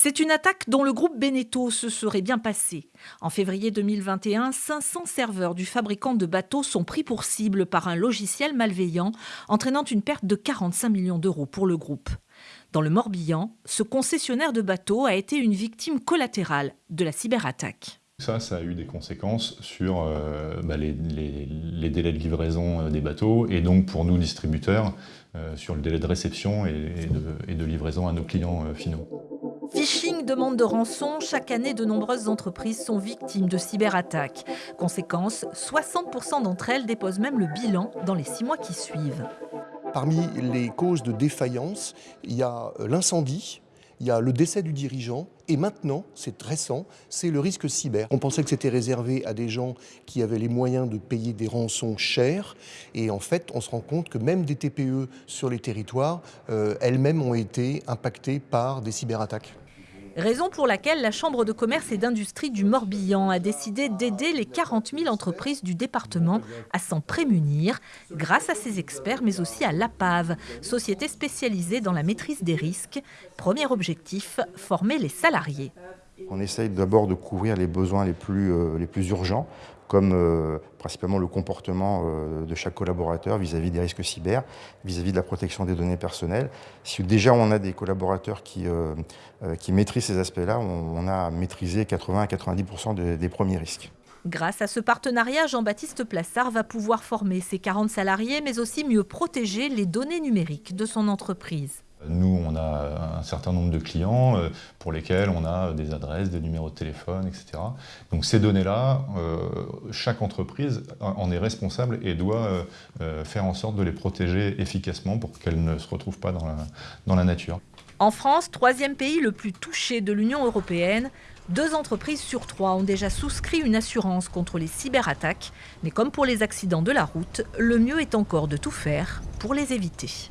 C'est une attaque dont le groupe Beneteau se serait bien passé. En février 2021, 500 serveurs du fabricant de bateaux sont pris pour cible par un logiciel malveillant, entraînant une perte de 45 millions d'euros pour le groupe. Dans le Morbihan, ce concessionnaire de bateaux a été une victime collatérale de la cyberattaque. Ça, ça a eu des conséquences sur euh, bah, les, délais de livraison euh, des bateaux et donc pour nous distributeurs euh, sur le délai de réception et, de, livraison à nos clients finaux. Phishing, demande de rançon, chaque année de nombreuses entreprises sont victimes de cyberattaques. Conséquence, 60% d'entre elles déposent même le bilan dans les six mois qui suivent. Parmi les causes de défaillance, il y a l'incendie, il y a le décès du dirigeant, et maintenant, c'est récent, c'est le risque cyber. On pensait que c'était réservé à des gens qui avaient les moyens de payer des rançons chères, et en fait, on se rend compte que même des TPE sur les territoires, euh, elles-mêmes ont été impactées par des cyberattaques. Raison pour laquelle la Chambre de commerce et d'industrie du Morbihan a décidé d'aider les 40 000 entreprises du département à s'en prémunir grâce à ses experts, mais aussi à l'APAV, société spécialisée dans la maîtrise des risques. Premier objectif, former les salariés. On essaye d'abord de couvrir les besoins les plus, euh, les plus urgents, comme euh, principalement le comportement euh, de chaque collaborateur vis-à-vis des risques cyber, vis-à-vis de la protection des données personnelles. Si déjà on a des collaborateurs qui, qui maîtrisent ces aspects-là, on, a maîtrisé 80 à 90% des premiers risques. Grâce à ce partenariat, Jean-Baptiste Plassard va pouvoir former ses 40 salariés, mais aussi mieux protéger les données numériques de son entreprise. Nous, on a un certain nombre de clients euh, pour lesquels on a des adresses, des numéros de téléphone, etc. Donc ces données-là, euh, chaque entreprise en est responsable et doit euh, faire en sorte de les protéger efficacement pour qu'elles ne se retrouvent pas dans la, dans la nature. En France, troisième pays le plus touché de l'Union européenne, deux entreprises sur trois ont déjà souscrit une assurance contre les cyberattaques. Mais comme pour les accidents de la route, le mieux est encore de tout faire pour les éviter.